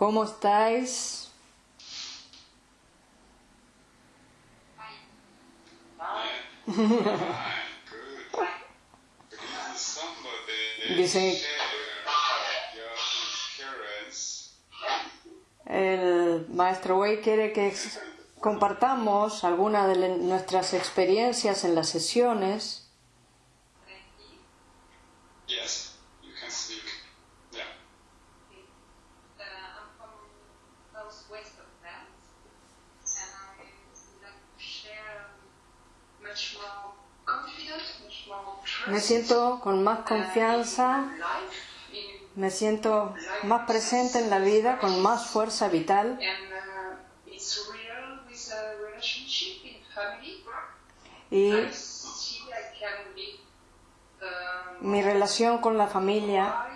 ¿Cómo estáis? Dice el maestro Wei quiere que compartamos algunas de nuestras experiencias en las sesiones. Me siento con más confianza, me siento más presente en la vida, con más fuerza vital. Y mi relación con la familia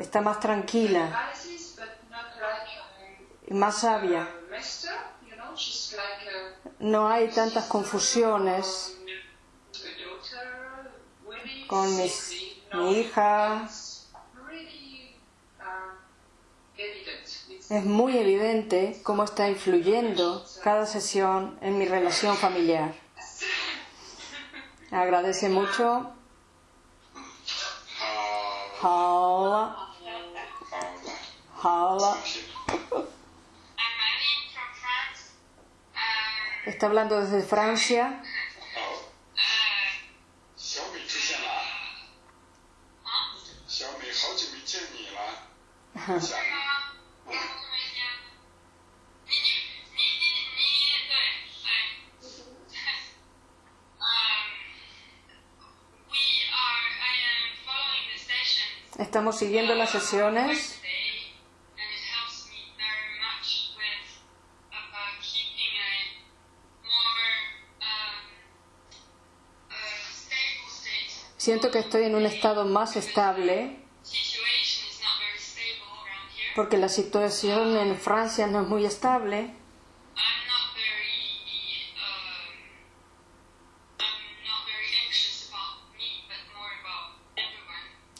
está más tranquila y más sabia. No hay tantas confusiones con mi hija. Es muy evidente cómo está influyendo cada sesión en mi relación familiar. Agradece mucho. Está hablando desde Francia. Estamos siguiendo las sesiones. Siento que estoy en un estado más estable porque la situación en Francia no es muy estable.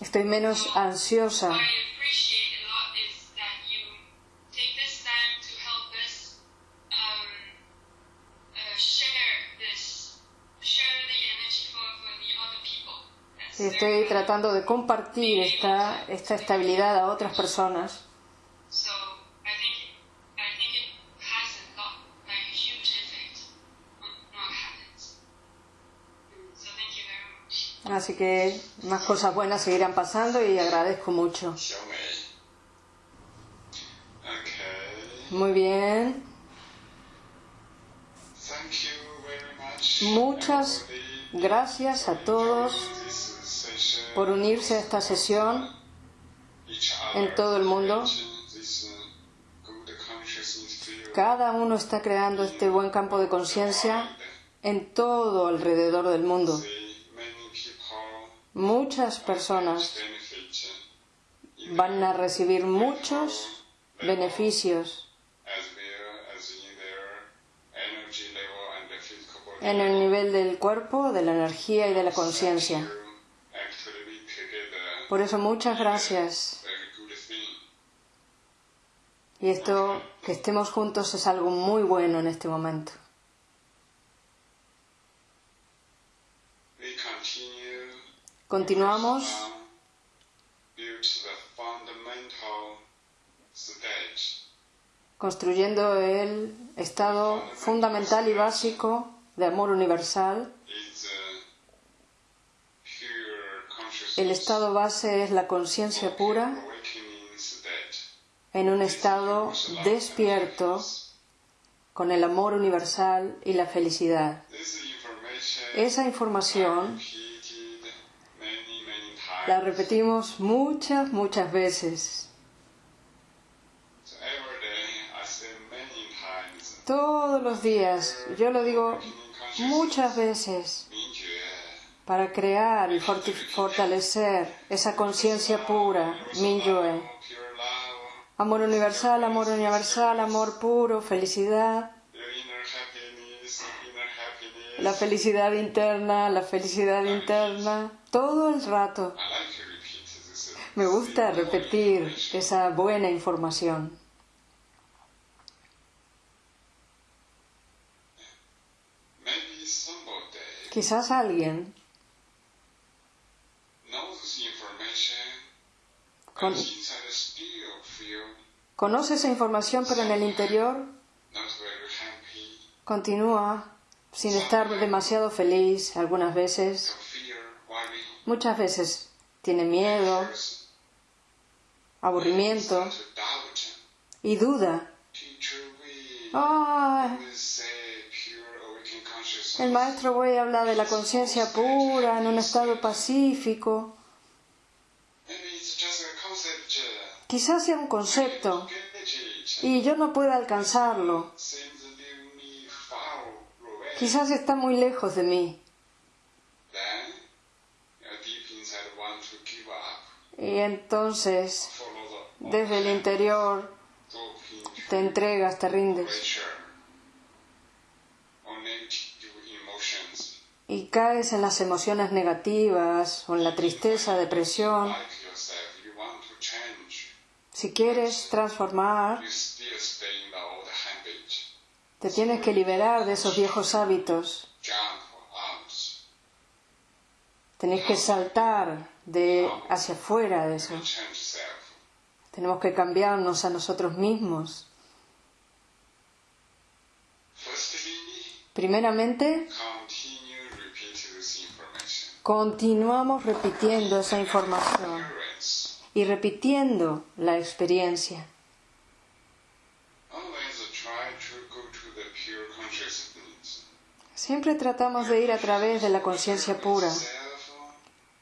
Estoy menos ansiosa. Estoy tratando de compartir esta, esta estabilidad a otras personas. Así que más cosas buenas seguirán pasando y agradezco mucho. Muy bien. Muchas gracias a todos por unirse a esta sesión en todo el mundo. Cada uno está creando este buen campo de conciencia en todo alrededor del mundo muchas personas van a recibir muchos beneficios en el nivel del cuerpo, de la energía y de la conciencia. Por eso muchas gracias. Y esto, que estemos juntos, es algo muy bueno en este momento. Continuamos. Construyendo el estado fundamental y básico de amor universal. El estado base es la conciencia pura en un estado despierto con el amor universal y la felicidad. Esa información la repetimos muchas, muchas veces. Todos los días, yo lo digo muchas veces, para crear y fortalecer esa conciencia pura, Minyue. Amor universal, amor universal, amor puro, felicidad. La felicidad interna, la felicidad interna todo el rato. Me gusta repetir esa buena información. Quizás alguien conoce esa información, pero en el interior continúa sin estar demasiado feliz algunas veces. Muchas veces tiene miedo, aburrimiento y duda. Ah, el maestro Wei habla de la conciencia pura en un estado pacífico. Quizás sea un concepto y yo no pueda alcanzarlo. Quizás está muy lejos de mí. Y entonces, desde el interior, te entregas, te rindes y caes en las emociones negativas o en la tristeza, depresión. Si quieres transformar, te tienes que liberar de esos viejos hábitos. Tenéis que saltar de hacia afuera de eso. Tenemos que cambiarnos a nosotros mismos. Primeramente, continuamos repitiendo esa información y repitiendo la experiencia. Siempre tratamos de ir a través de la conciencia pura.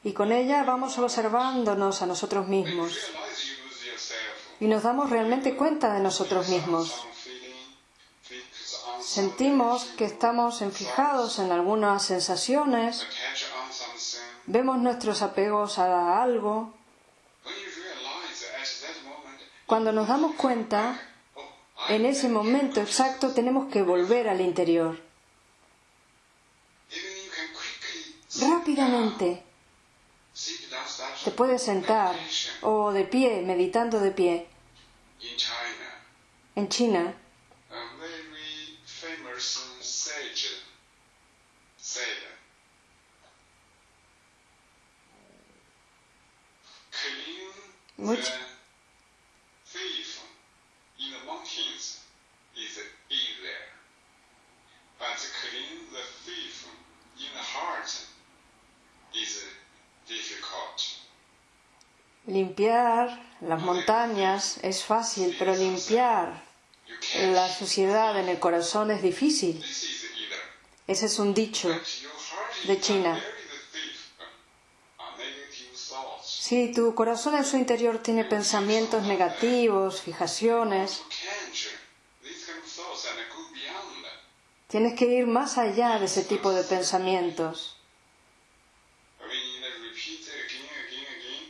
Y con ella vamos observándonos a nosotros mismos y nos damos realmente cuenta de nosotros mismos. Sentimos que estamos enfijados en algunas sensaciones, vemos nuestros apegos a algo. Cuando nos damos cuenta, en ese momento exacto tenemos que volver al interior. Rápidamente te puedes sentar o de pie, meditando de pie. En China, limpiar las montañas es fácil, pero limpiar la suciedad en el corazón es difícil. Ese es un dicho. De China. Si tu corazón en su interior tiene pensamientos negativos, fijaciones, tienes que ir más allá de ese tipo de pensamientos.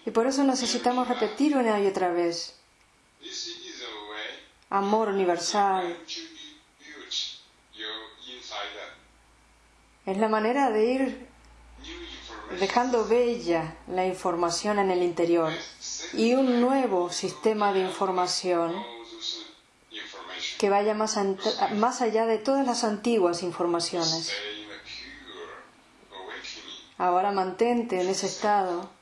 Y por eso necesitamos repetir una y otra vez. Amor universal. Es la manera de ir dejando bella la información en el interior y un nuevo sistema de información que vaya más, más allá de todas las antiguas informaciones. Ahora mantente en ese estado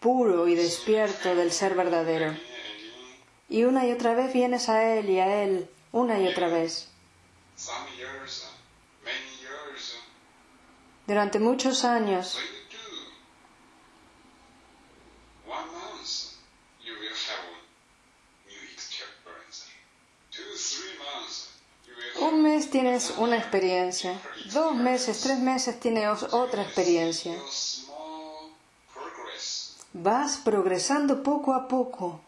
puro y despierto del ser verdadero. Y una y otra vez vienes a Él y a Él, una y otra vez. Durante muchos años, un mes tienes una experiencia, dos meses, tres meses tienes otra experiencia. Vas progresando poco a poco.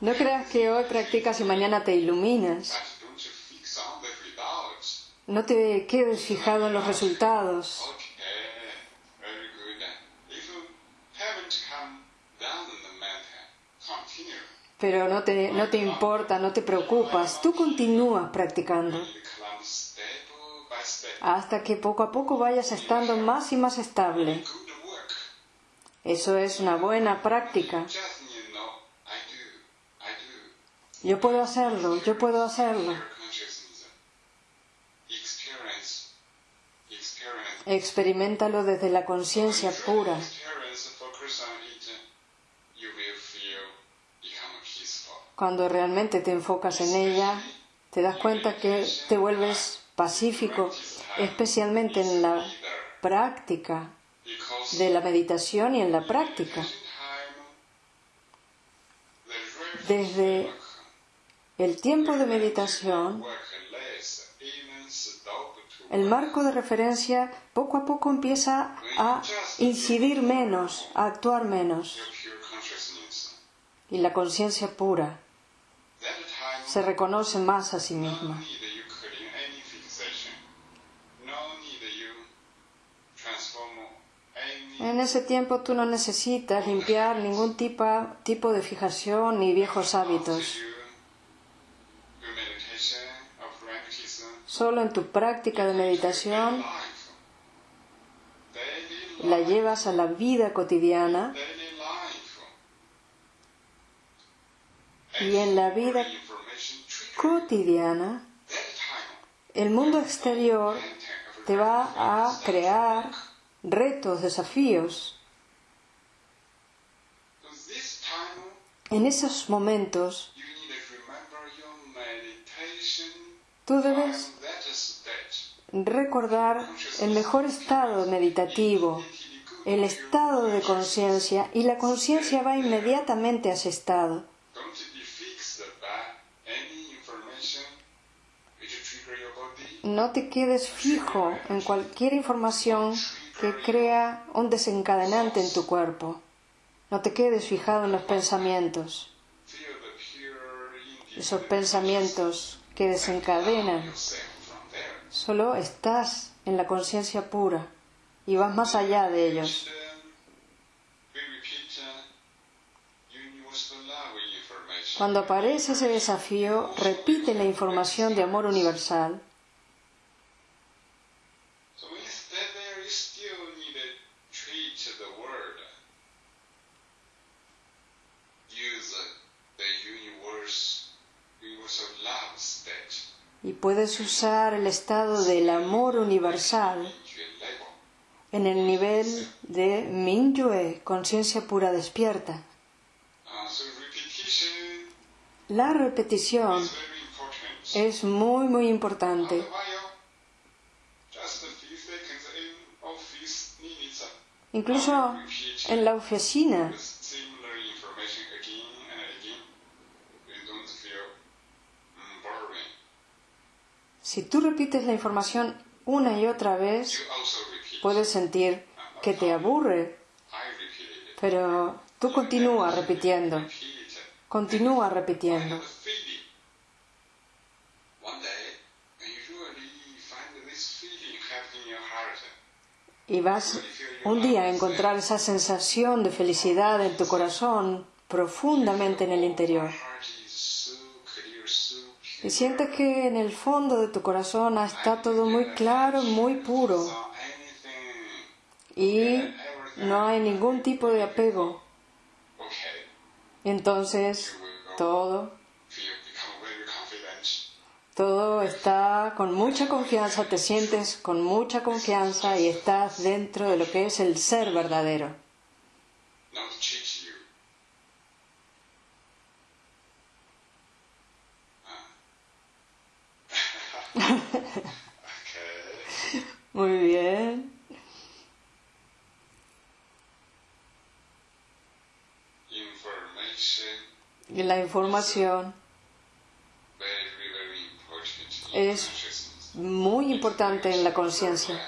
No creas que hoy practicas y mañana te iluminas. No te quedes fijado en los resultados. Pero no te, no te importa, no te preocupas. Tú continúas practicando. Hasta que poco a poco vayas estando más y más estable. Eso es una buena práctica. Yo puedo hacerlo, yo puedo hacerlo. Experimentalo desde la conciencia pura. Cuando realmente te enfocas en ella, te das cuenta que te vuelves pacífico, especialmente en la práctica de la meditación y en la práctica. Desde el tiempo de meditación, el marco de referencia poco a poco empieza a incidir menos, a actuar menos. Y la conciencia pura se reconoce más a sí misma. En ese tiempo tú no necesitas limpiar ningún tipo, tipo de fijación ni viejos hábitos. Solo en tu práctica de meditación la llevas a la vida cotidiana y en la vida cotidiana el mundo exterior te va a crear retos, desafíos. En esos momentos tú debes recordar el mejor estado meditativo, el estado de conciencia y la conciencia va inmediatamente a ese estado. No te quedes fijo en cualquier información que crea un desencadenante en tu cuerpo. No te quedes fijado en los pensamientos, esos pensamientos que desencadenan. Solo estás en la conciencia pura y vas más allá de ellos. Cuando aparece ese desafío, repite la información de amor universal. Y puedes usar el estado del amor universal en el nivel de Mingyue, conciencia pura despierta. La repetición es muy muy importante. Incluso en la oficina, si tú repites la información una y otra vez, puedes sentir que te aburre, pero tú continúa repitiendo, continúa repitiendo. Y vas un día a encontrar esa sensación de felicidad en tu corazón profundamente en el interior. Y sientes que en el fondo de tu corazón está todo muy claro, muy puro. Y no hay ningún tipo de apego. Entonces, todo, todo está con mucha confianza, te sientes con mucha confianza y estás dentro de lo que es el ser verdadero. Not cheat you. Ah. Muy bien. La información. Es- muy importante en la conciencia.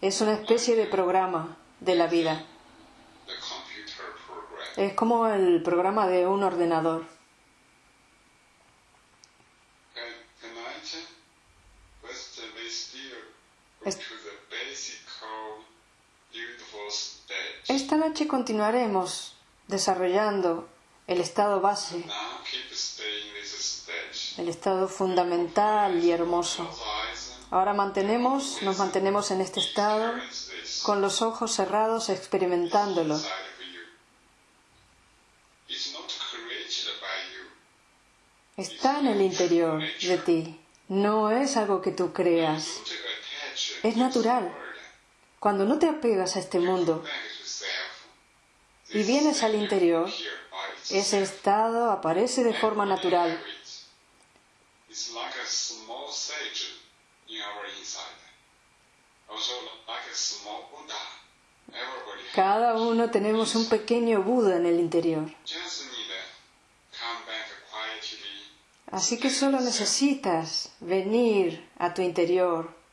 Es una especie de programa de la vida. Es como el programa de un ordenador. Esta noche continuaremos desarrollando el estado base, el estado fundamental y hermoso. Ahora mantenemos, nos mantenemos en este estado con los ojos cerrados experimentándolo. Está en el interior de ti. No es algo que tú creas. Es natural. Cuando no te apegas a este mundo y vienes al interior, ese estado aparece de forma natural. Cada uno tenemos un pequeño Buda en el interior. Así que solo necesitas venir a tu interior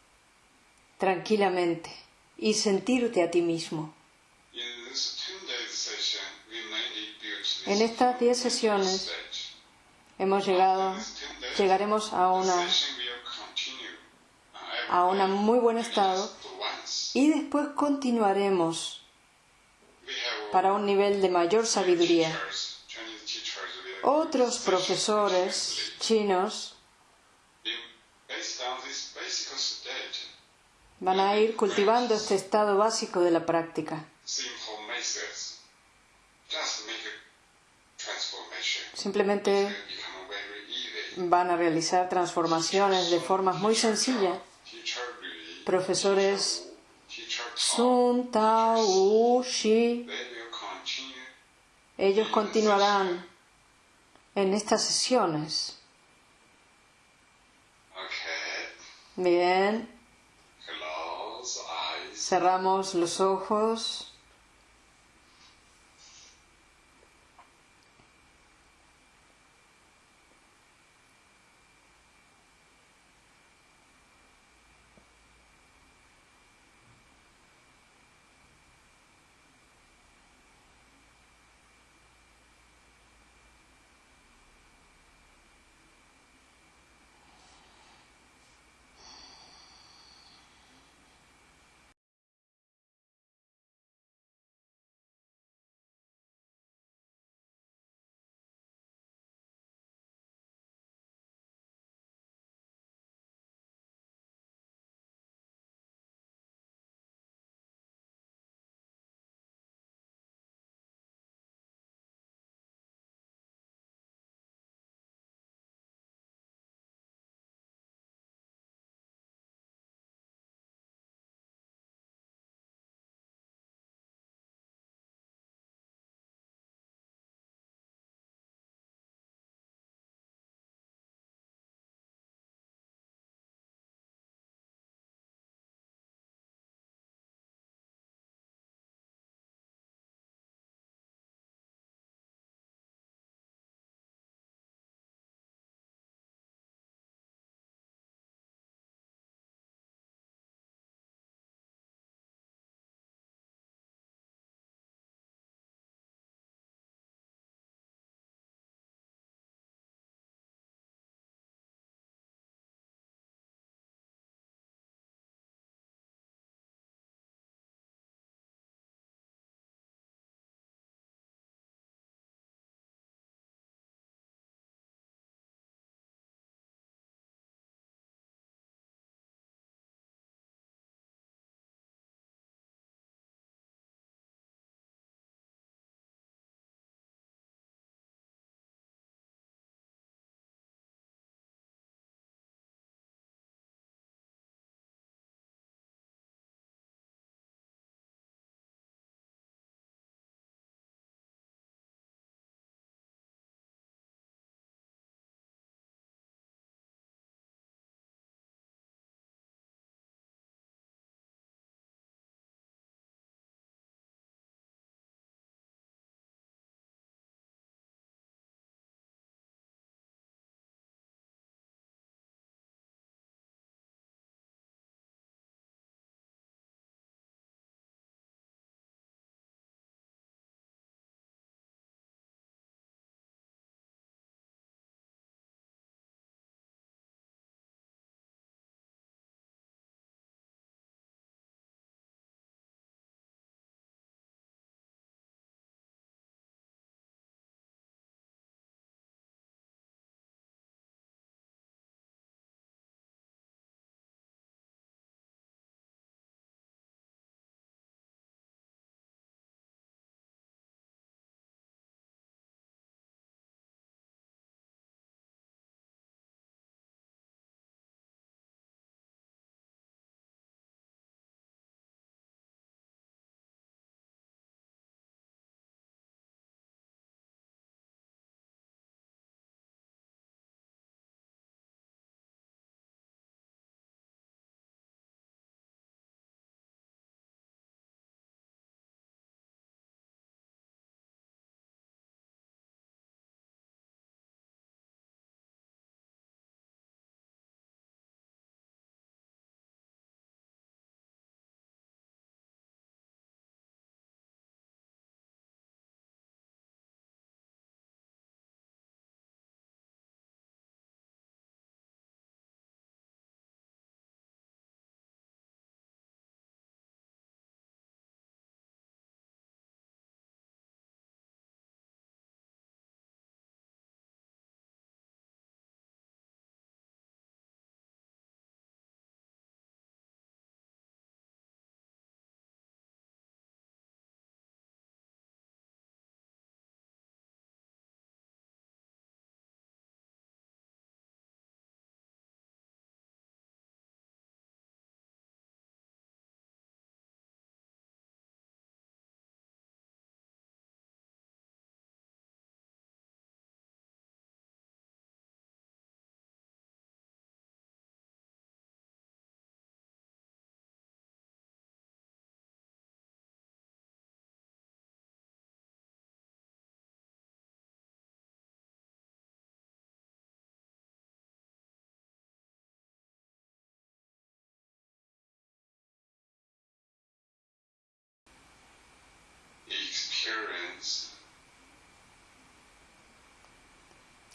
tranquilamente y sentirte a ti mismo. In this 10 days session, we mainly built this En estas 10 sesiones hemos llegado, This 10 days llegaremos a una, a un muy buen estado y después continuaremos para un nivel de mayor sabiduría. Otros profesores chinos van a ir cultivando este estado básico de la práctica. Simplemente van a realizar transformaciones de formas muy sencillas. Profesores Sun, Tao, Wu, Shi, ellos continuarán en estas sesiones. Bien. Cerramos los ojos.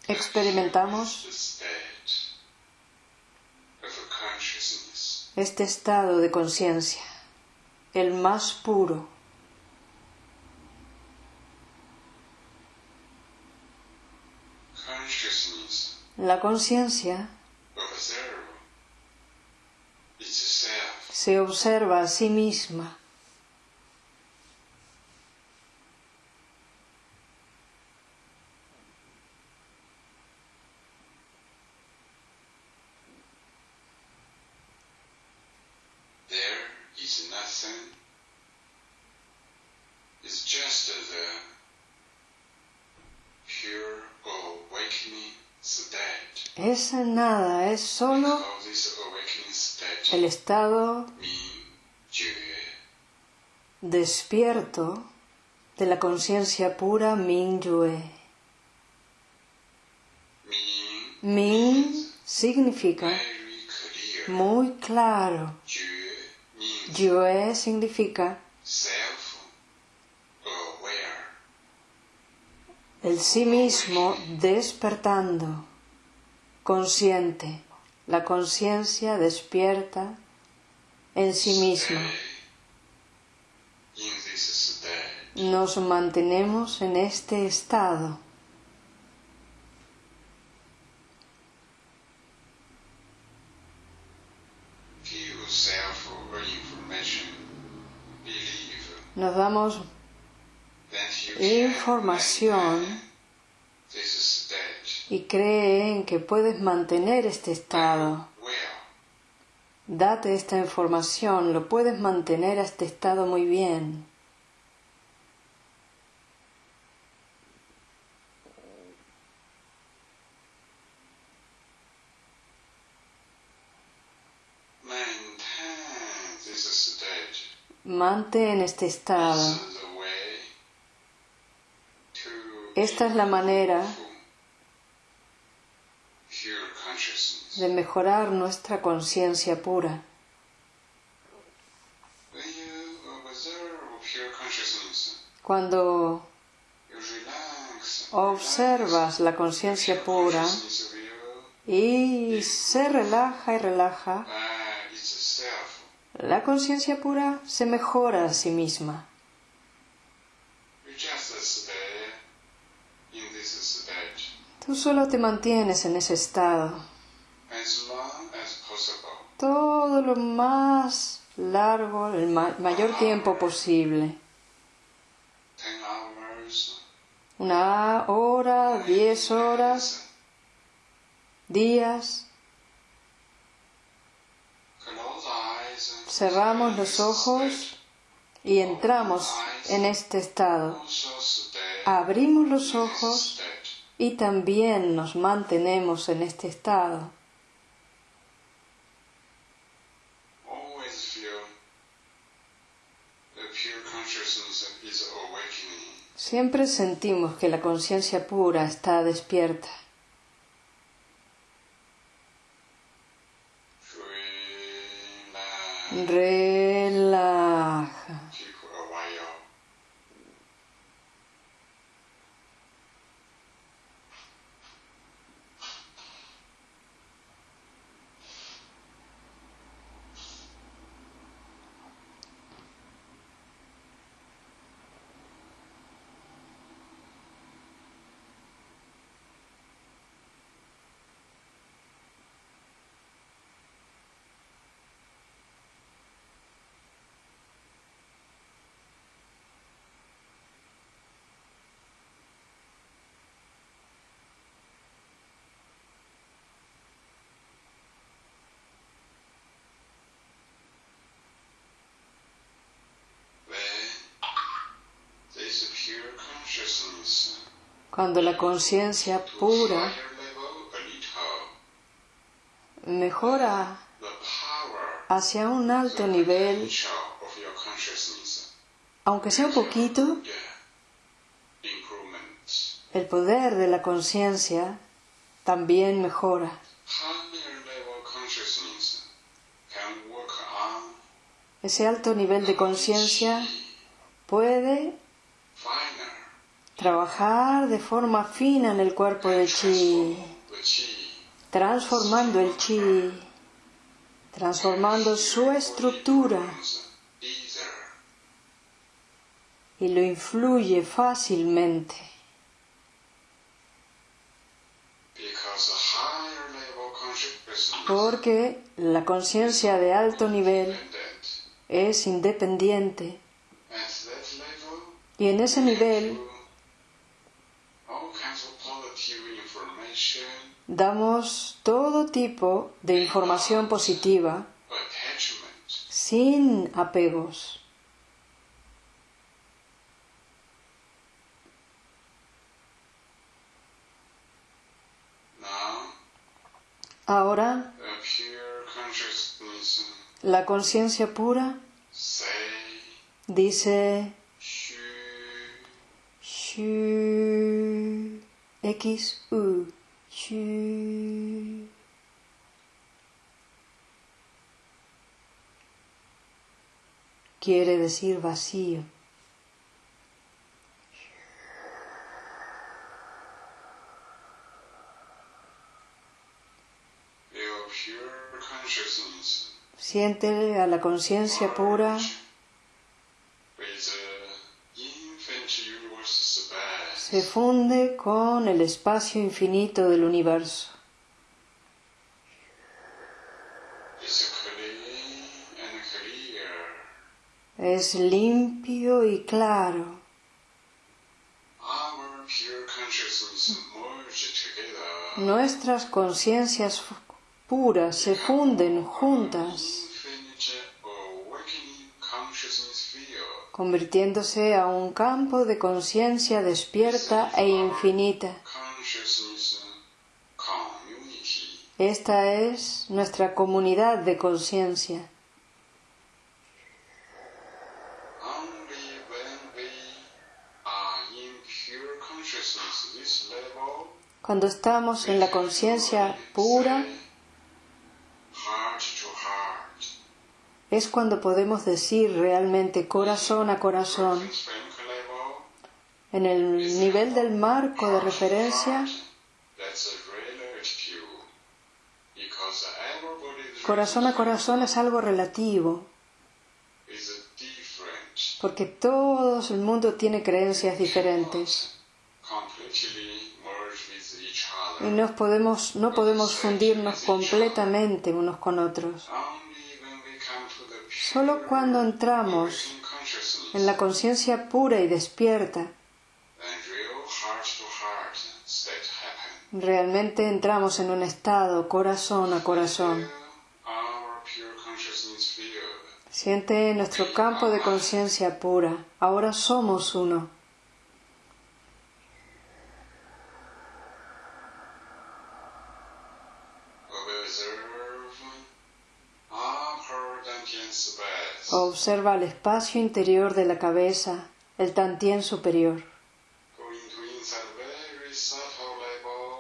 Experimentamos este estado de conciencia, el más puro. La conciencia se observa a sí misma state. es nada, es solo el estado despierto de la conciencia pura Mingyue. Min Min significa muy claro. Yue significa el sí mismo despertando, consciente. La conciencia despierta en sí misma. Nos mantenemos en este estado. Nos damos información y cree en que puedes mantener este estado. Date esta información, lo puedes mantener a este estado muy bien. Mantén este estado. Esta es la manera. De mejorar nuestra conciencia pura. Consciousness, Cuando observas la conciencia pura y se relaja y relaja, itself la conciencia pura se mejora a sí misma. Tú solo te mantienes en ese estado todo lo más largo, el ma- mayor tiempo posible. Una hora, diez horas, días. Cerramos los ojos y entramos en este estado. Abrimos los ojos. Y también nos mantenemos en este estado. Siempre sentimos que la conciencia pura está despierta. Relaja. Cuando la conciencia pura mejora hacia un alto nivel, aunque sea un poquito, el poder de la conciencia también mejora. Ese alto nivel de conciencia puede trabajar de forma fina en el cuerpo de chi, transformando el chi, transformando su estructura y lo influye fácilmente. Porque la conciencia de alto nivel es independiente y en ese nivel damos todo tipo de información positiva sin apegos. Ahora, la conciencia pura dice X U Quiere decir vacío. Siente a la conciencia pura se funde con el espacio infinito del universo. Es limpio y claro. Nuestras conciencias puras se funden juntas, convirtiéndose a un campo de conciencia despierta e infinita. Esta es nuestra comunidad de conciencia. Cuando estamos en la conciencia pura, es cuando podemos decir realmente corazón a corazón, en el nivel del marco de referencia, corazón a corazón es algo relativo, porque todo el mundo tiene creencias diferentes y podemos, no podemos fundirnos completamente unos con otros. Solo cuando entramos en la conciencia pura y despierta, realmente entramos en un estado corazón a corazón. Siente nuestro campo de conciencia pura. Ahora somos uno. Observa el espacio interior de la cabeza, el tantien superior.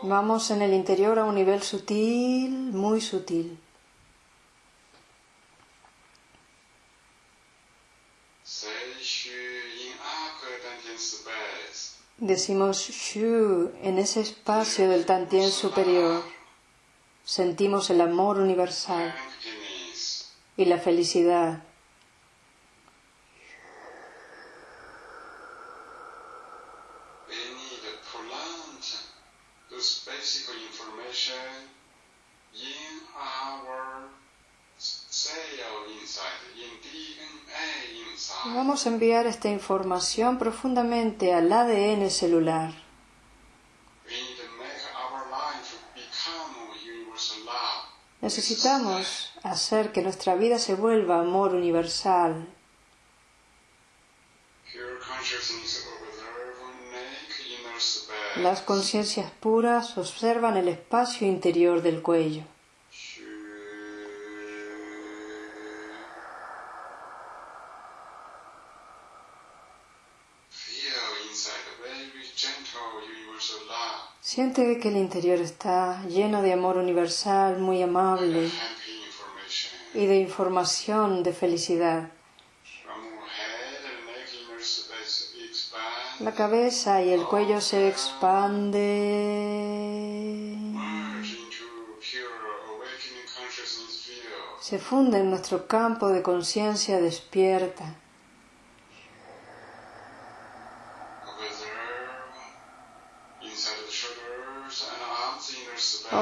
Vamos en el interior a un nivel sutil, muy sutil. Decimos Shu en ese espacio del tantien superior. Sentimos el amor universal y la felicidad. Enviar esta información profundamente al ADN celular. Necesitamos hacer que nuestra vida se vuelva amor universal. Las conciencias puras observan el espacio interior del cuello. Siente que el interior está lleno de amor universal, muy amable y de información de felicidad. La cabeza y el cuello se expande. Se funde en nuestro campo de conciencia despierta.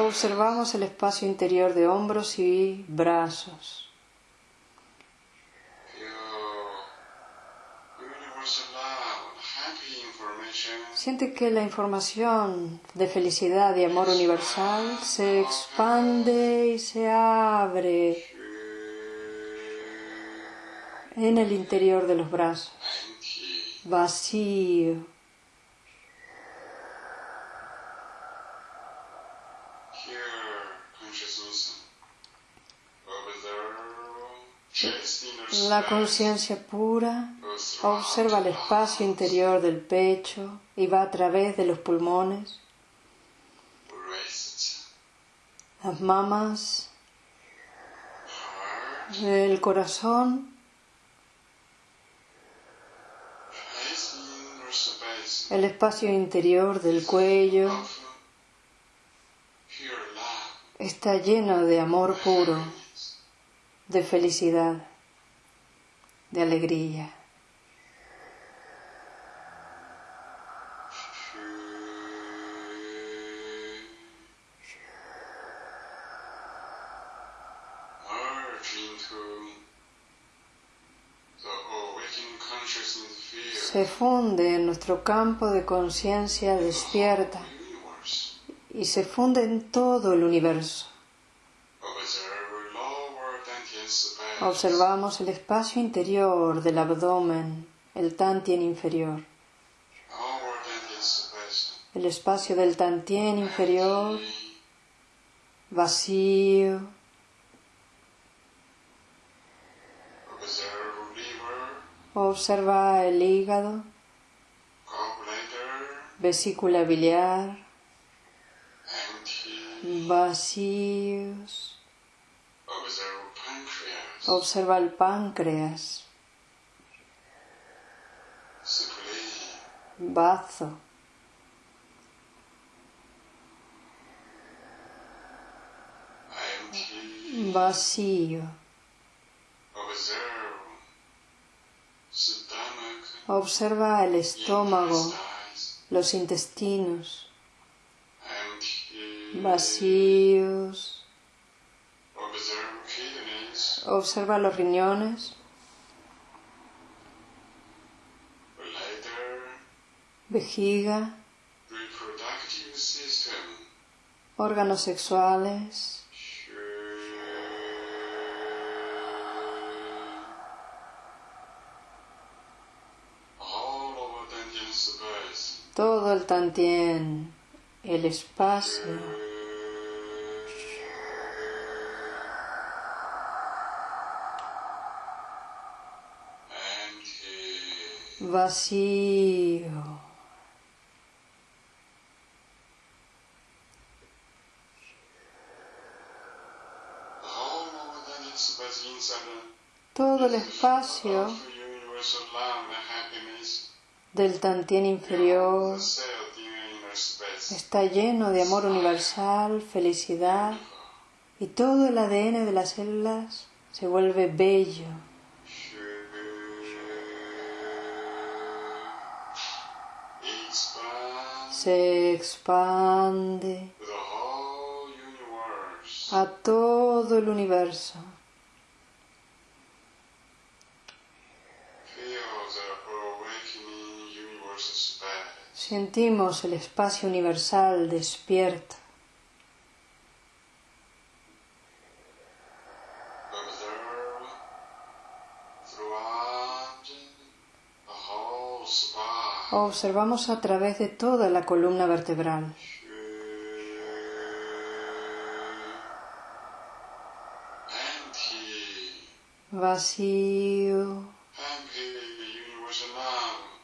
Observamos el espacio interior de hombros y brazos. Siente que la información de felicidad y amor universal se expande y se abre en el interior de los brazos. Vacío. La conciencia pura observa el espacio interior del pecho y va a través de los pulmones, las mamas, el corazón, el espacio interior del cuello. Está lleno de amor puro, de felicidad, de alegría. Se funde en nuestro campo de conciencia despierta y se funde en todo el universo. Observamos el espacio interior del abdomen, el tantien inferior. El espacio del tantien inferior vacío. Observa el hígado, vesícula biliar, vacíos. Observa el páncreas, bazo. Vacío. Observa el estómago, los intestinos, vacíos. Observa los riñones, vejiga, órganos sexuales, todo el tantien, el espacio. Vacío. Todo el espacio del tantien inferior está lleno de amor universal, felicidad y todo el ADN de las células se vuelve bello. Se expande a todo el universo. Sentimos el espacio universal despierto. Observamos a través de toda la columna vertebral. Vacío.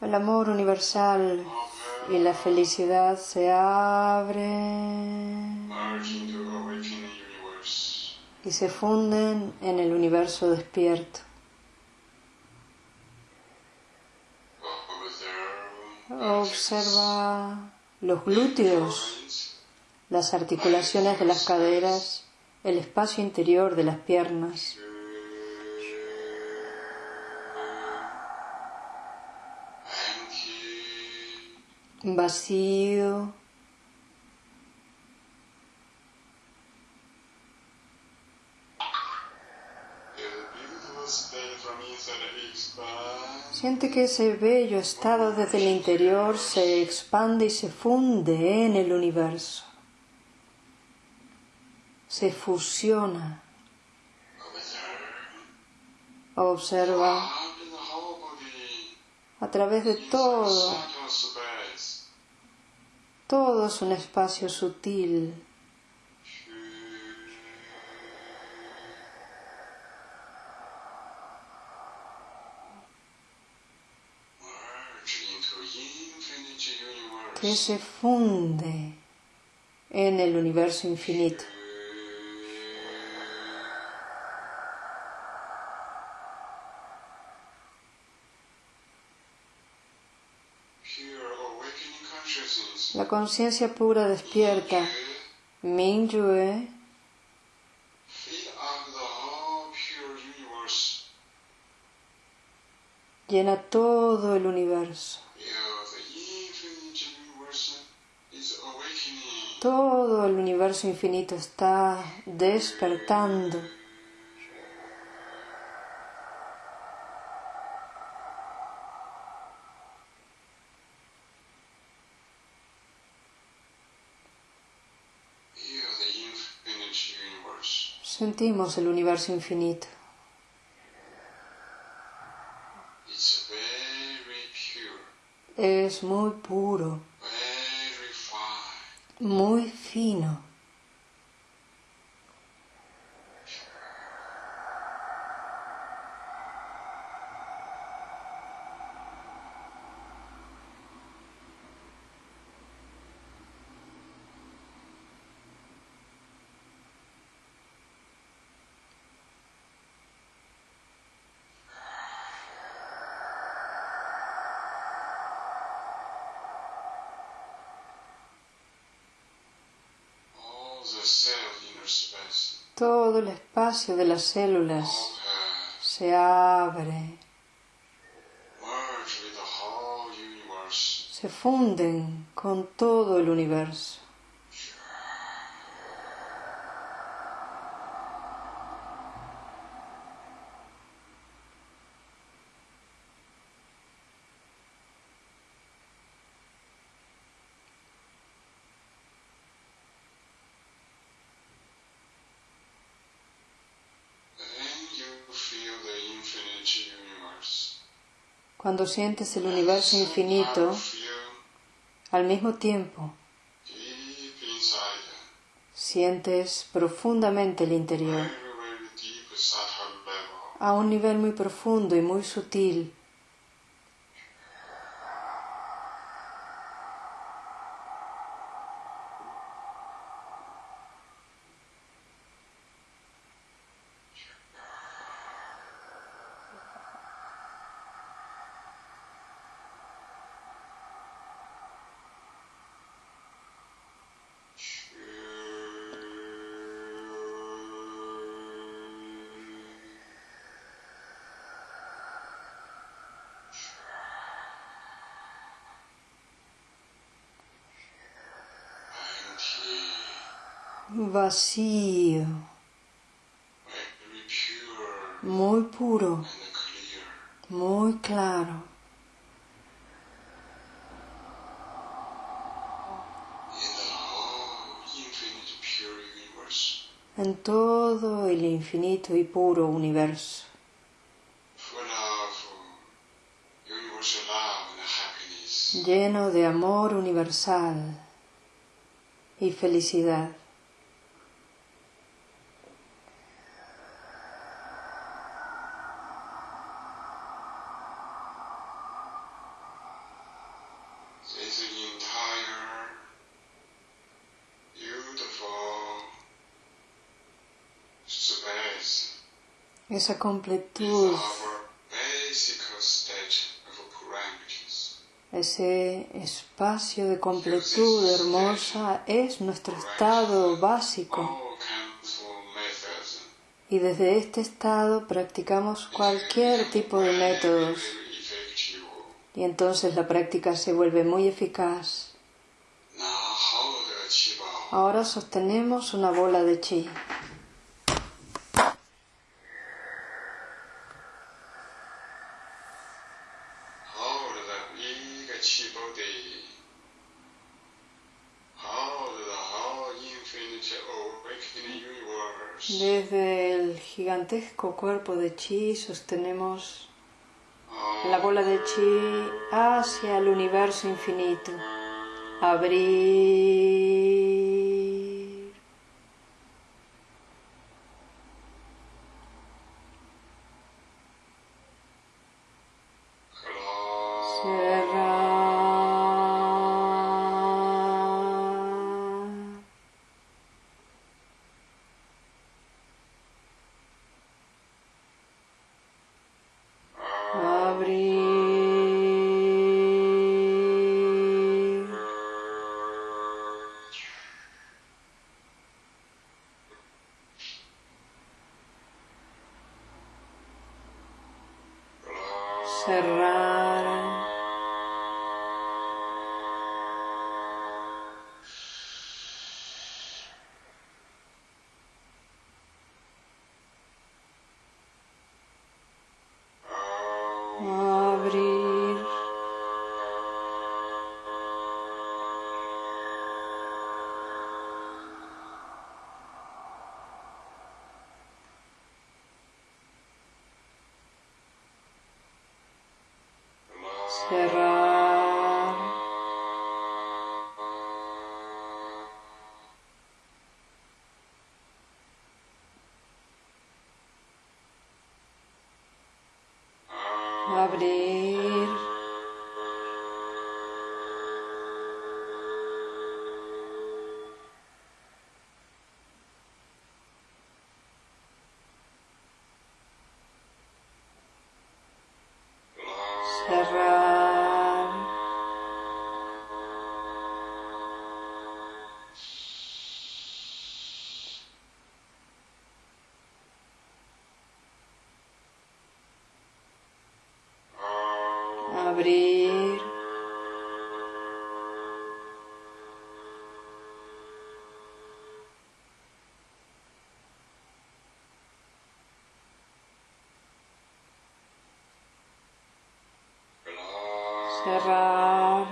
El amor universal y la felicidad se abren y se funden en el universo despierto. Observa los glúteos, las articulaciones de las caderas, el espacio interior de las piernas. Vacío. Siente que ese bello estado desde el interior se expande y se funde en el universo. Se fusiona. Observa a través de todo. Todo es un espacio sutil. Que se funde en el universo infinito. La conciencia pura despierta. Mingyue llena todo el universo. Todo el universo infinito está despertando. Sentimos el universo infinito. Es muy puro muy fino. Todo el espacio de las células se abre, se funden con todo el universo. Cuando sientes el universo infinito, al mismo tiempo sientes profundamente el interior, a un nivel muy profundo y muy sutil. Vacío, muy puro, muy claro. en todo el infinito y puro universo. lleno de amor universal y felicidad. Esa completud Ese espacio de completud hermosa es nuestro estado básico. Y desde este estado practicamos cualquier tipo de métodos. Y entonces la práctica se vuelve muy eficaz. Ahora sostenemos una bola de chi. Gigantesco cuerpo de chi sostenemos la bola de chi hacia el universo infinito. Abrir. Cerrar. Cerrar. Cerrar.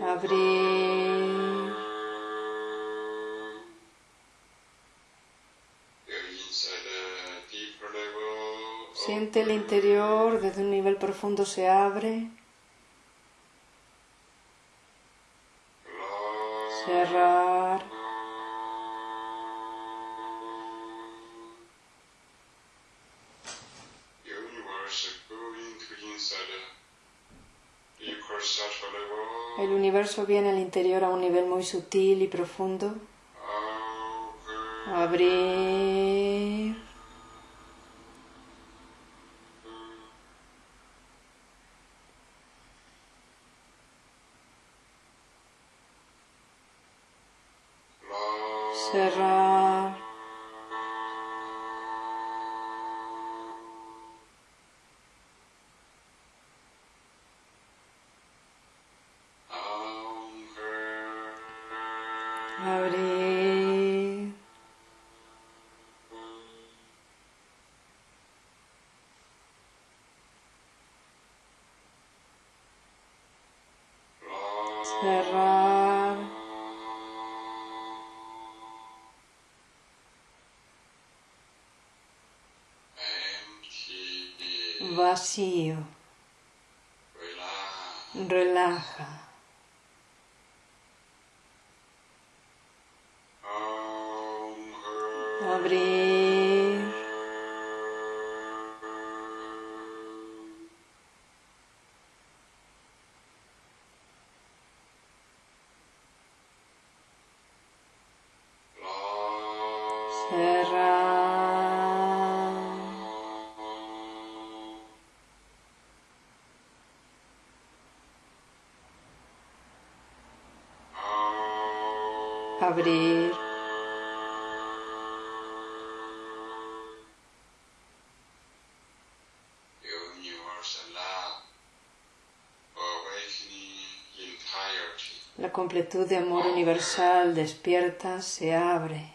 Abrir. Siente el interior desde un nivel profundo se abre. El viene al interior a un nivel muy sutil y profundo. Abrir. Abrir. Cerrar. Vacío. Relaja. abrir. abrir. Completud de amor universal despierta, se abre,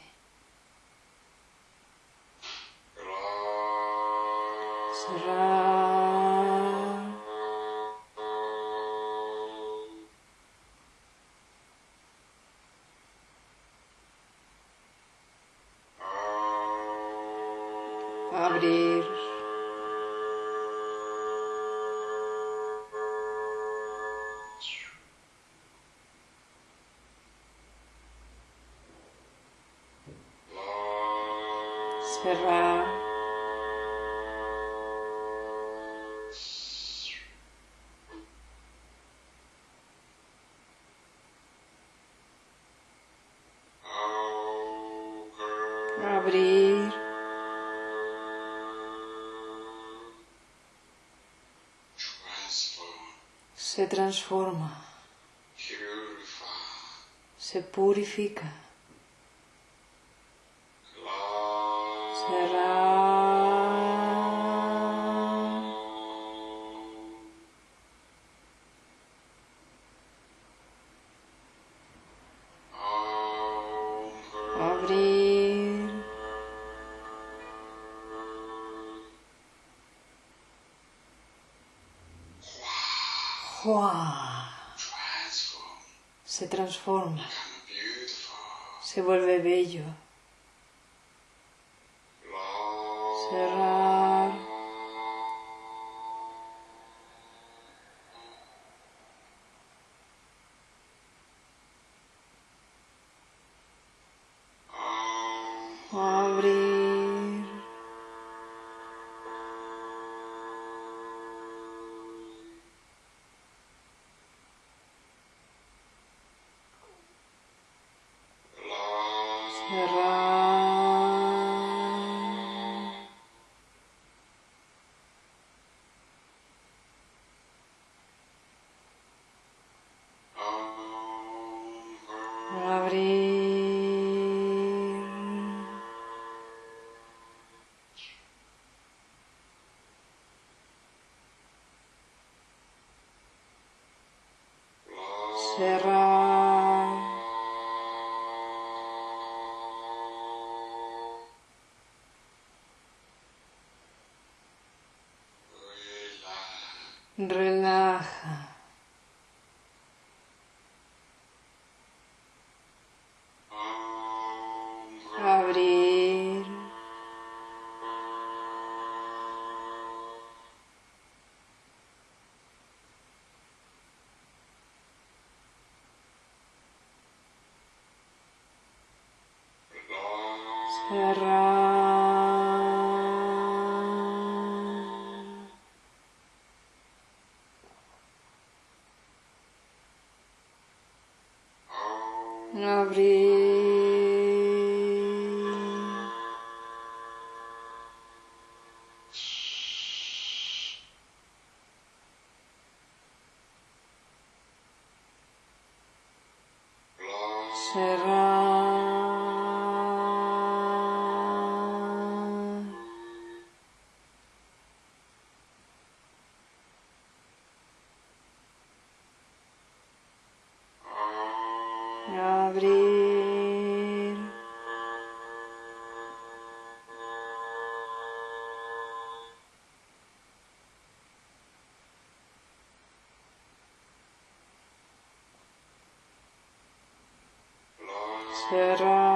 transforma, se purifica, Se transforma, se vuelve bello, relaja, abrir, cerrar, abrir, cerrar,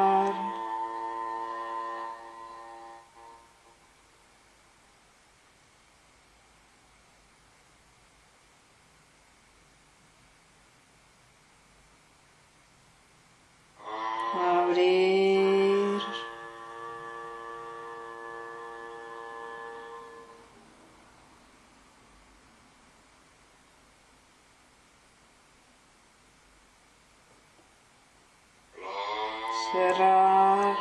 cerrar.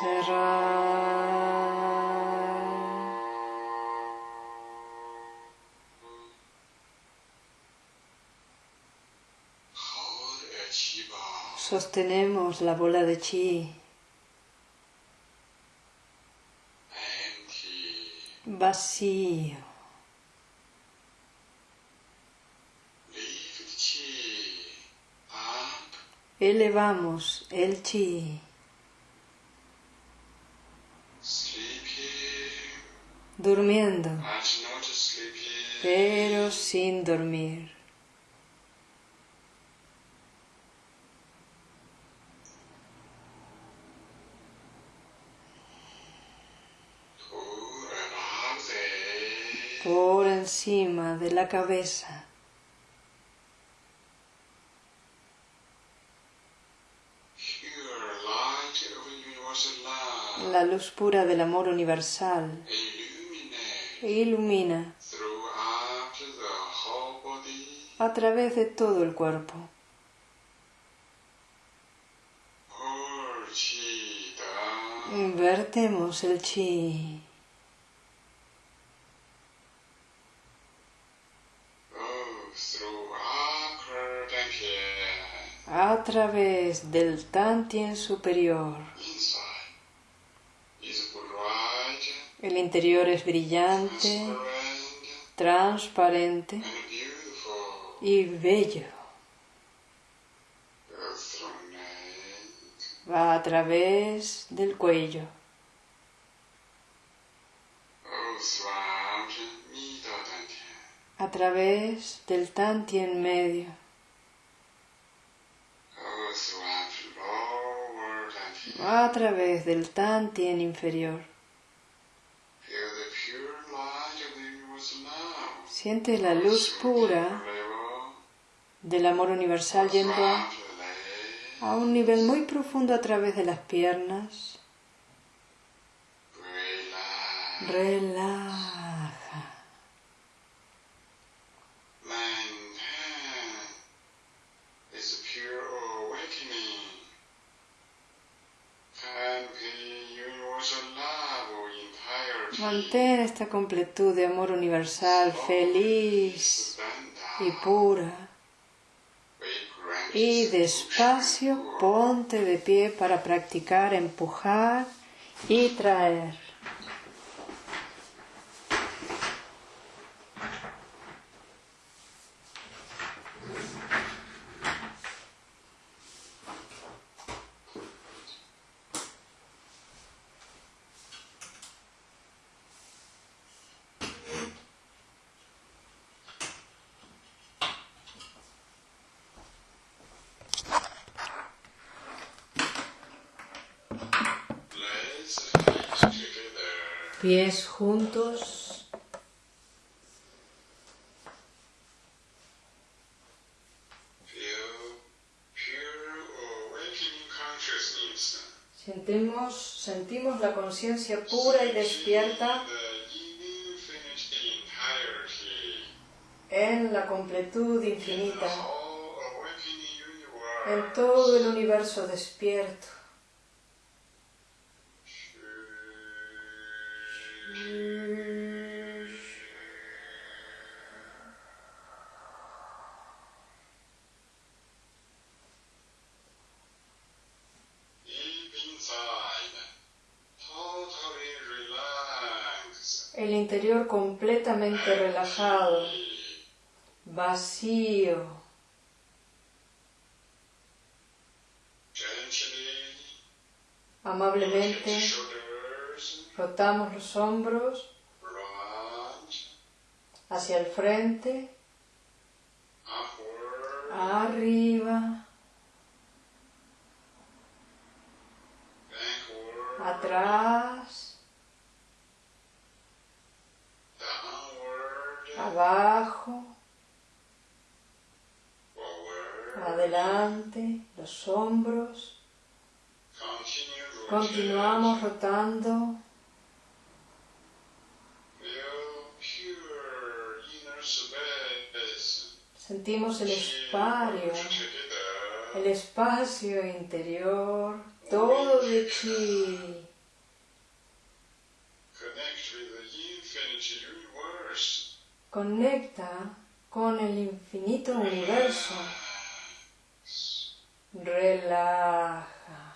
Sarah. Sostenemos la bola de chi vacío. Elevamos el chi. Durmiendo, pero sin dormir. por de la cabeza. La luz pura del amor universal ilumina a través de todo el cuerpo. Invertemos el chi. A través del Tantien superior. El interior es brillante, transparente y bello. Va a través del cuello. A través del Tantien medio. A través del Tantien inferior. Siente la luz pura del amor universal yendo a un nivel muy profundo a través de las piernas. Relaja. Mantén esta completud de amor universal, feliz y pura. Y despacio ponte de pie para practicar, empujar y traer. Pies juntos. Sentimos, sentimos la conciencia pura y despierta en la completud infinita, en todo el universo despierto. El interior completamente relajado, vacío. Amablemente rotamos los hombros hacia el frente, arriba, atrás, abajo, adelante, los hombros. Continuamos rotando. Sentimos el espacio, el espacio interior, todo de chi. Connect with the infinite universe. Conecta con el infinito universo. Relaja.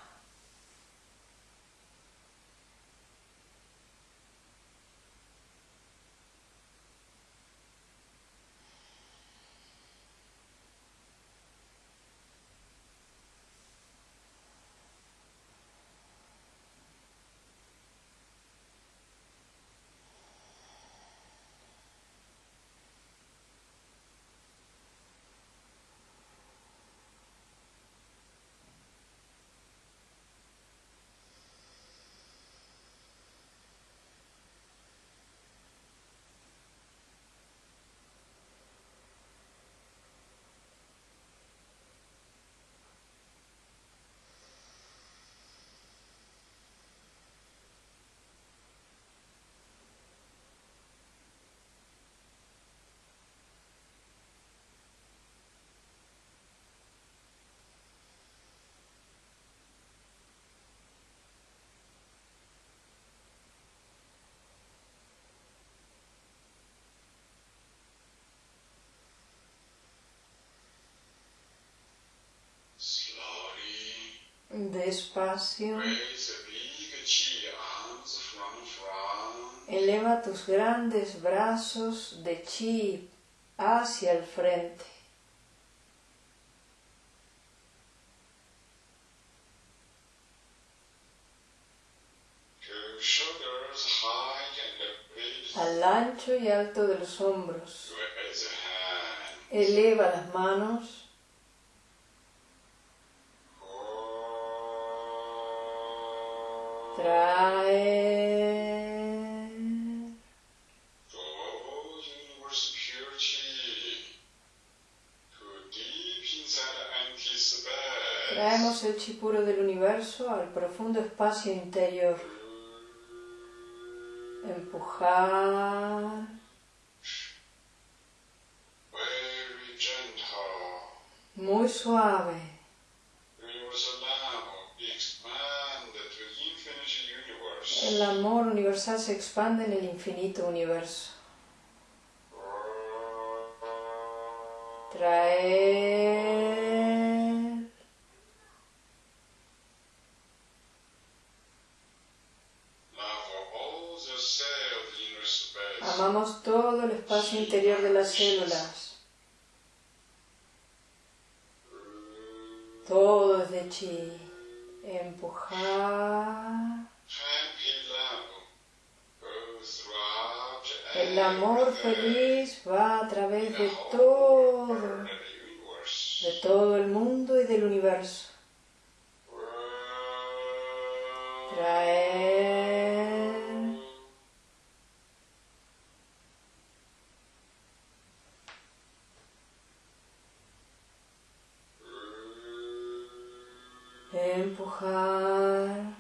Front. Eleva tus grandes brazos de chi hacia el frente. Al ancho y alto de los hombros. Eleva las manos. Traemos el chi puro del universo al profundo espacio interior. Empujar. Muy suave. El amor universal se expande en el infinito universo. Traer. Amamos todo el espacio interior de las células. Todo es de chi. Empujar. El amor feliz va a través de todo, de todo el mundo y del universo. Traer. Empujar.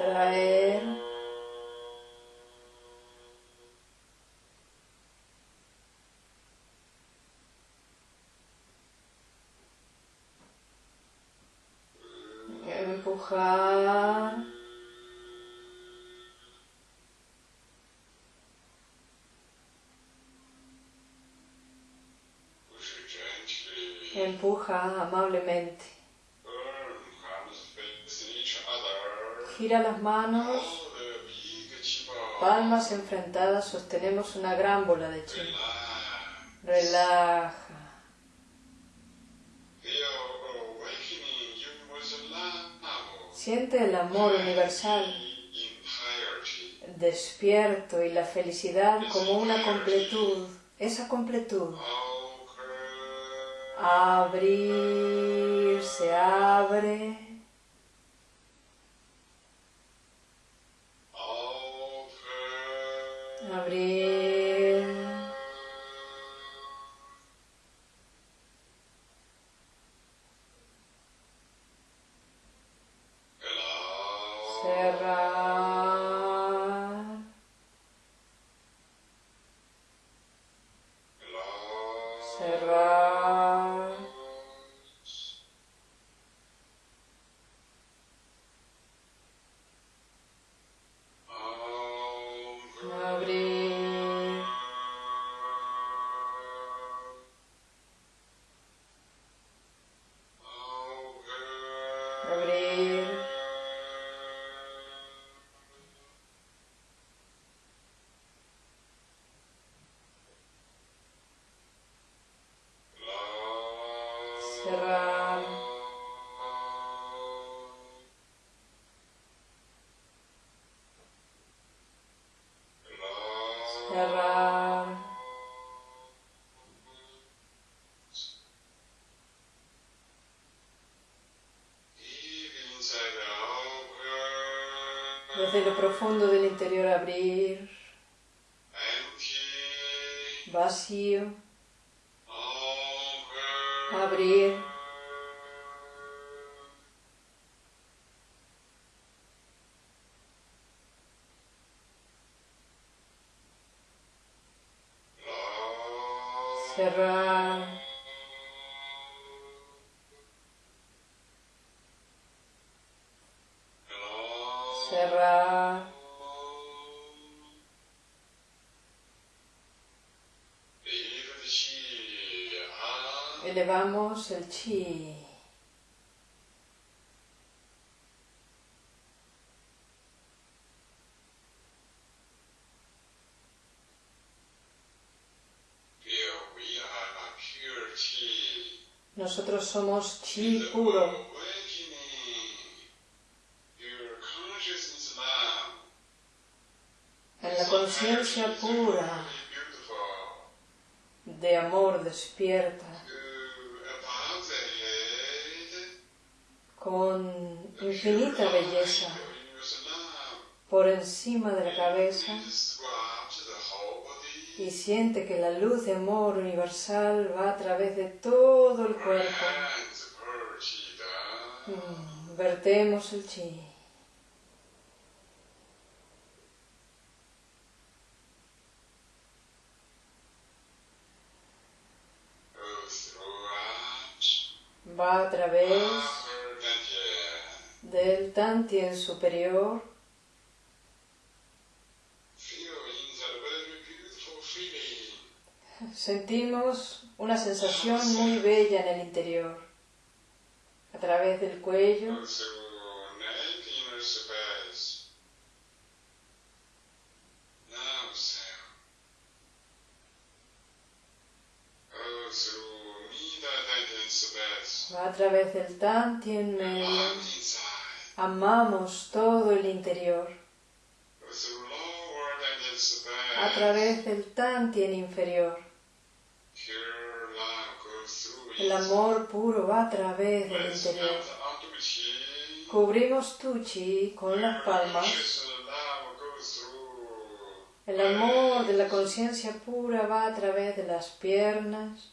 Traer. Empujar. Empuja amablemente. Gira las manos. Palmas enfrentadas sostenemos una gran bola de chi. Relaja. Siente el amor universal despierto y la felicidad como una completud. Esa completud. Open. Abrir, se abre. Desde lo profundo del interior abrir. Vacío. Abrir. Cerrar. Cerrar. Elevamos el chi. Nosotros somos chi puro. En la conciencia pura de amor despierta, con infinita belleza, por encima de la cabeza y siente que la luz de amor universal va a través de todo el cuerpo. Mm, Vertemos el chi. Va a través del tantien superior. Sentimos una sensación muy bella en el interior, a través del cuello, a través del tantien medio, amamos todo el interior, a través del tantien inferior. El amor puro va a través del interior. Cubrimos tu chi con las palmas. El amor de la conciencia pura va a través de las piernas.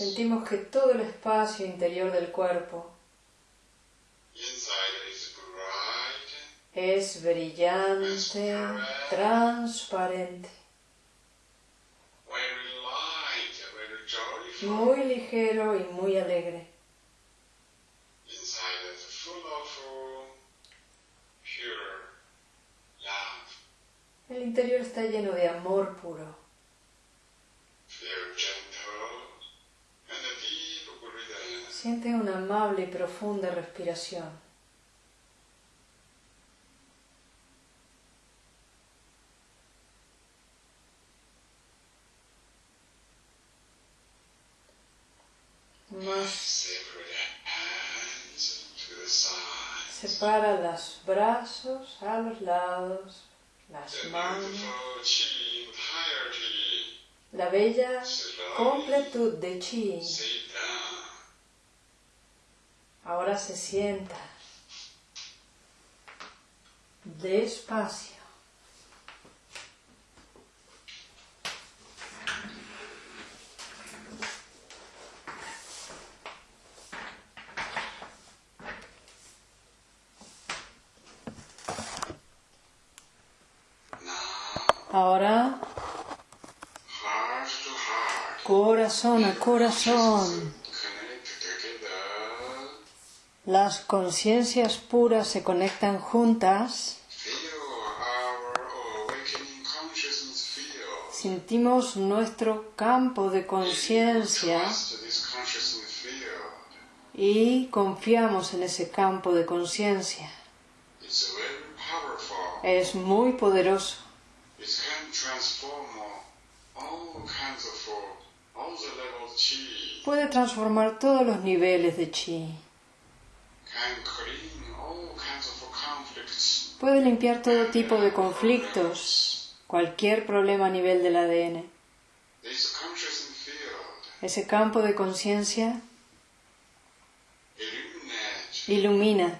Sentimos que todo el espacio interior del cuerpo es brillante, transparente, muy ligero y muy alegre. El interior está lleno de amor puro. Siente una amable y profunda respiración. Más. Separa los brazos a los lados, las manos, la bella completud de chi. Ahora se sienta despacio. Ahora corazón a corazón. Las conciencias puras se conectan juntas. Sentimos nuestro campo de conciencia y confiamos en ese campo de conciencia. Es muy poderoso. Puede transformar todos los niveles de chi. Puede limpiar todo tipo de conflictos, cualquier problema a nivel del ADN. Ese campo de conciencia ilumina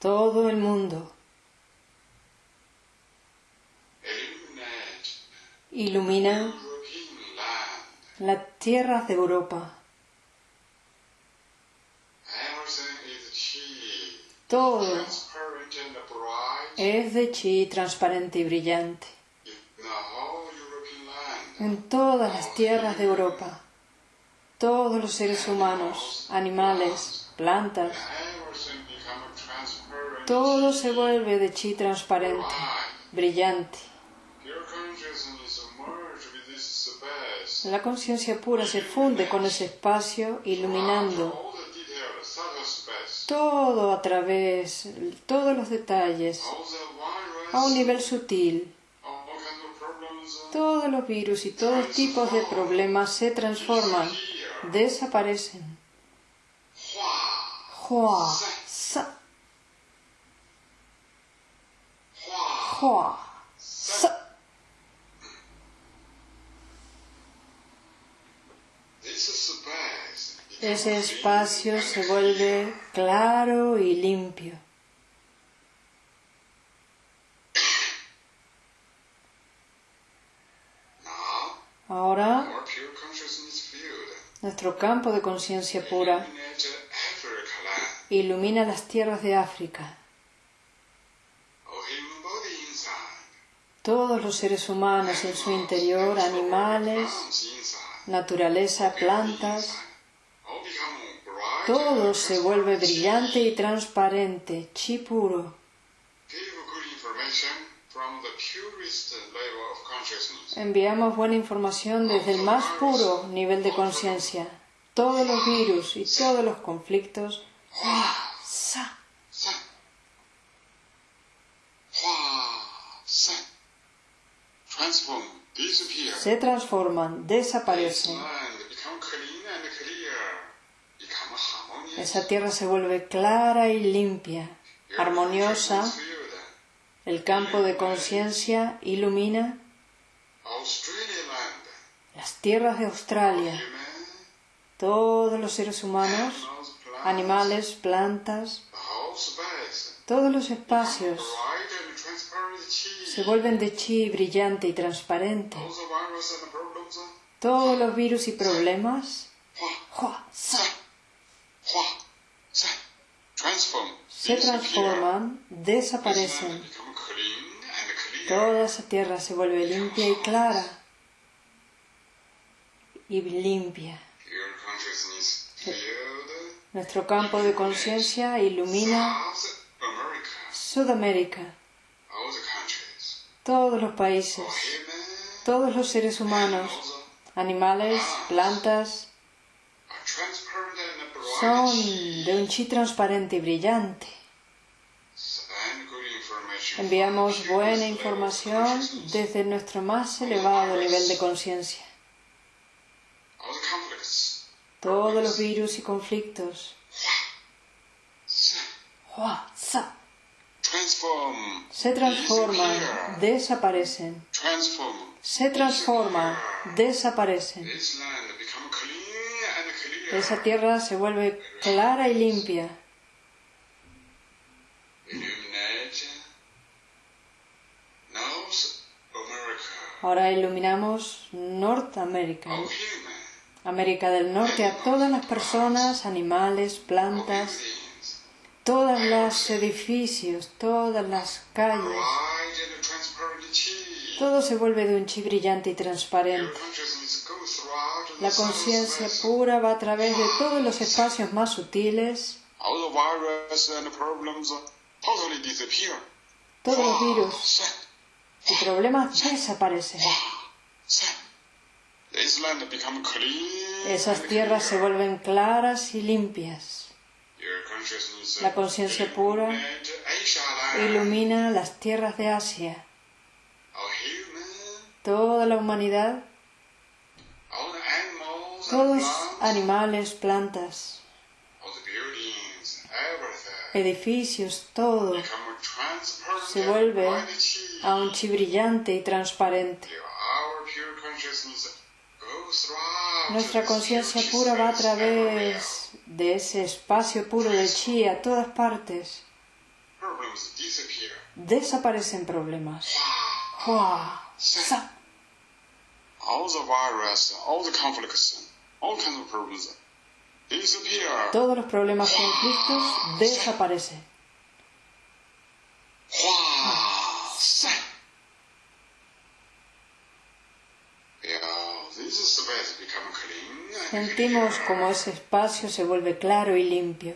todo el mundo. Ilumina las tierras de Europa. Todo es de chi transparente y brillante. En todas las tierras de Europa, todos los seres humanos, animales, plantas, todo se vuelve de chi transparente, brillante. La conciencia pura se funde con ese espacio, iluminando todo a través, todos los detalles, a un nivel sutil. Todos los virus y todos tipos de problemas se transforman, desaparecen. hua, sa. This space. Ese espacio se vuelve claro y limpio. Ahora, nuestro campo de conciencia pura ilumina las tierras de África. Todos los seres humanos en su interior, animales, naturaleza, plantas, todo se vuelve brillante y transparente, chi puro. Enviamos buena información desde el más puro nivel de conciencia. Todos los virus y todos los conflictos. Transform, disappear. se transforman, desaparecen. Esa tierra se vuelve clara y limpia, armoniosa. El campo de conciencia ilumina las tierras de Australia. Todos los seres humanos, animales, plantas, todos los espacios se vuelven de chi brillante y transparente. Todos los virus y problemas Hua, ¡hua! sa, hua, san. Transform. Se transforman, desaparecen. Toda esa tierra se vuelve limpia y clara. Y limpia. Nuestro campo de conciencia ilumina. Sudamérica, todos los países, todos los seres humanos, animales, plantas, son de un chi transparente y brillante. Enviamos buena información desde nuestro más elevado nivel de conciencia. Todos los virus y conflictos Se transforman, desaparecen. Se transforman, desaparecen. Esa tierra se vuelve clara y limpia. Ahora iluminamos Norteamérica, América del Norte, a todas las personas, animales, plantas, todos los edificios, todas las calles. Todo se vuelve de un chi brillante y transparente. La conciencia pura va a través de todos los espacios más sutiles. Todos los virus Set, y problemas desaparecen. set. This land become clean. Esas tierras se vuelven claras y limpias. La conciencia pura. Ilumina las tierras de Asia. Toda la humanidad, todos animales, plantas, edificios, todo se vuelve a un chi brillante y transparente. Nuestra conciencia pura va a través de ese espacio puro de chi a todas partes. Desaparecen problemas. Wow. Sa. Todos los problemas conflictos desaparecen. Sentimos como ese espacio se vuelve claro y limpio.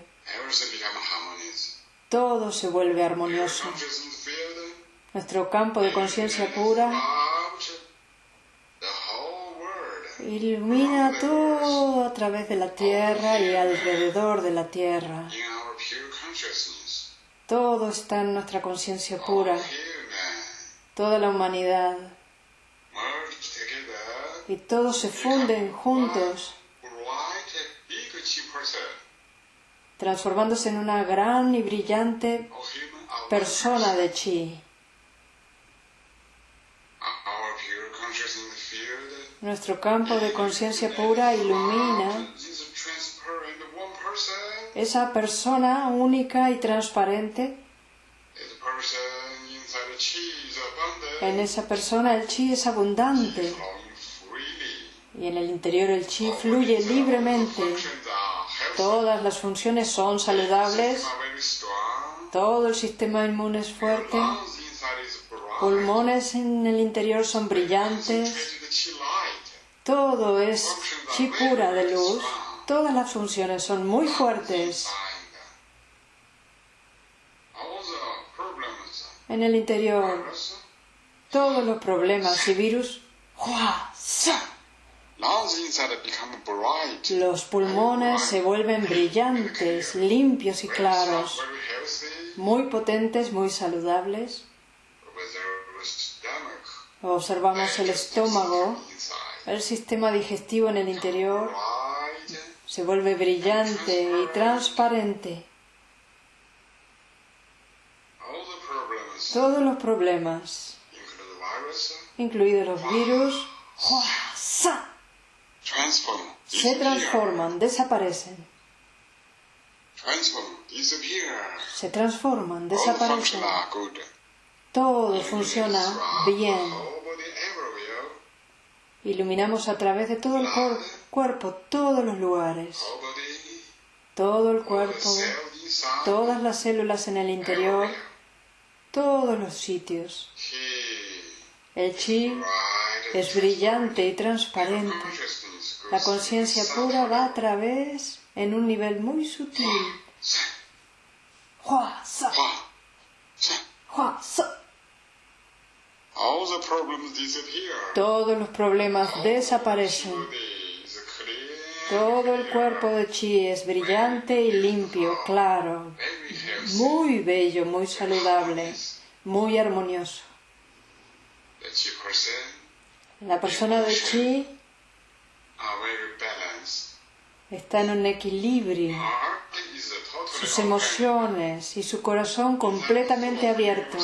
Todo se vuelve armonioso. Nuestro campo de conciencia pura ilumina todo a través de la tierra y alrededor de la tierra. Todo está en nuestra conciencia pura, toda la humanidad, y todos se funden juntos, transformándose en una gran y brillante persona de chi. Nuestro campo de conciencia pura ilumina esa persona única y transparente. En esa persona el chi es abundante y en el interior el chi fluye libremente. Todas las funciones son saludables, todo el sistema inmune es fuerte, pulmones en el interior son brillantes. Todo es chi pura de luz, todas las funciones son muy fuertes. En el interior, todos los problemas y virus, los pulmones se vuelven brillantes, limpios y claros, muy potentes, muy saludables. Observamos el estómago. El sistema digestivo en el interior, se vuelve brillante y transparente. Todos los problemas, incluidos los virus, se transforman, desaparecen. Se transforman, desaparecen. Todo funciona bien. Iluminamos a través de todo el cuerpo, todos los lugares, todo el cuerpo, todas las células en el interior, todos los sitios. El chi es brillante y transparente. La conciencia pura va a través en un nivel muy sutil. Hua, sa, Hua. Sa. Todos los problemas desaparecen. Todo el cuerpo de chi es brillante y limpio, claro, muy bello, muy saludable, muy armonioso. La persona de chi está en un equilibrio. Sus emociones y su corazón completamente abierto.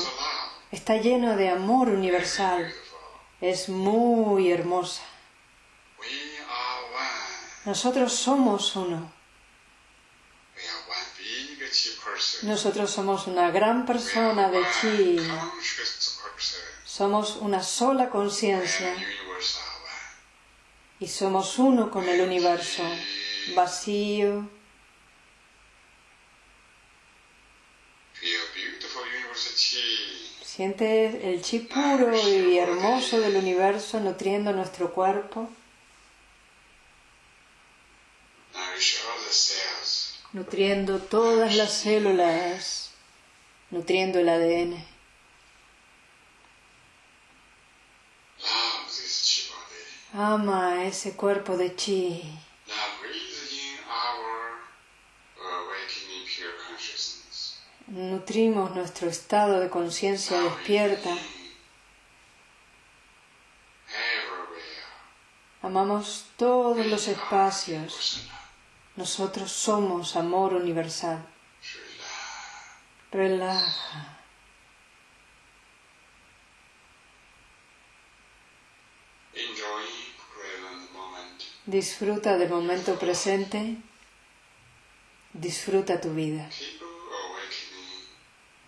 Está lleno de amor universal. Es muy hermosa. Nosotros somos uno. Nosotros somos una gran persona de chi. Somos una sola conciencia. Y somos uno con el universo. Vacío. Siente el chi puro y hermoso del universo nutriendo nuestro cuerpo. nutriendo todas las células, nutriendo el ADN. Ama ese cuerpo de chi. Nutrimos nuestro estado de conciencia despierta. Amamos todos los espacios. Nosotros somos amor universal. Relaja. Disfruta del momento presente. Disfruta tu vida.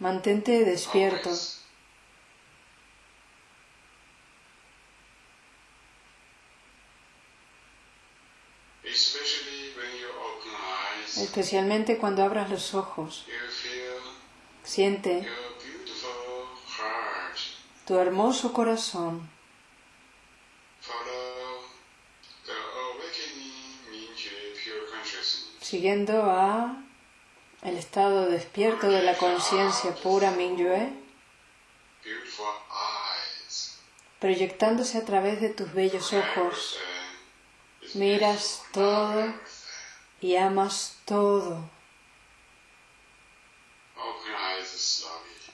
Mantente despierto. especialmente cuando abras los ojos. Siente tu hermoso corazón. Siguiendo a el estado despierto de la conciencia pura Mingyue, proyectándose a través de tus bellos ojos, miras todo y amas todo.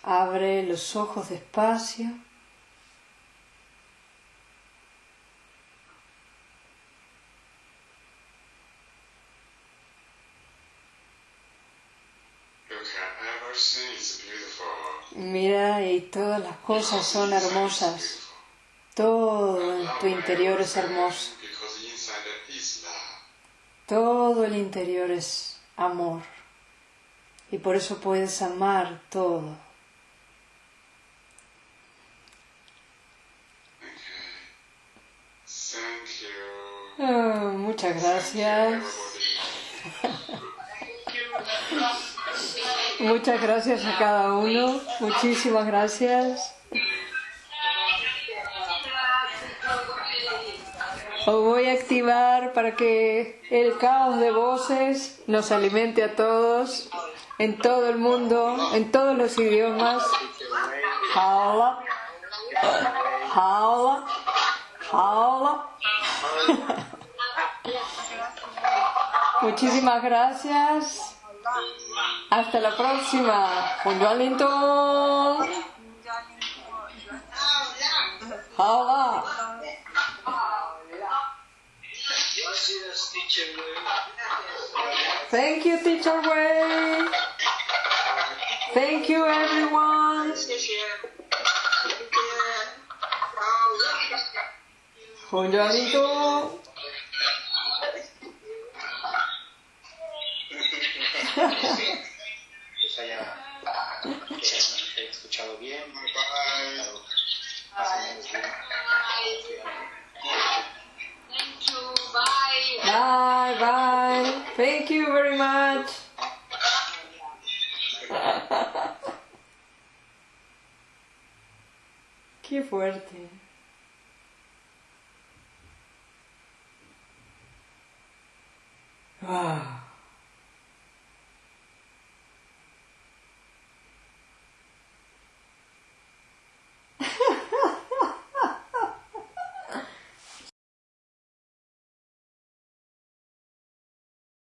Abre los ojos despacio. Mira y todas las cosas son hermosas. Todo en tu interior es hermoso. Todo el interior es amor y por eso puedes amar todo. Oh, muchas gracias. muchas gracias a cada uno. Muchísimas gracias. Os voy a activar para que el caos de voces nos alimente a todos, en todo el mundo, en todos los idiomas. Hola, hola, hola. Muchísimas gracias. Hasta la próxima. Hola. Thank you, Teacher Wei. Thank you, everyone. Juanito. Pues haya escuchado bien. Bye, bye. Thank you very much. Qué fuerte. Wow.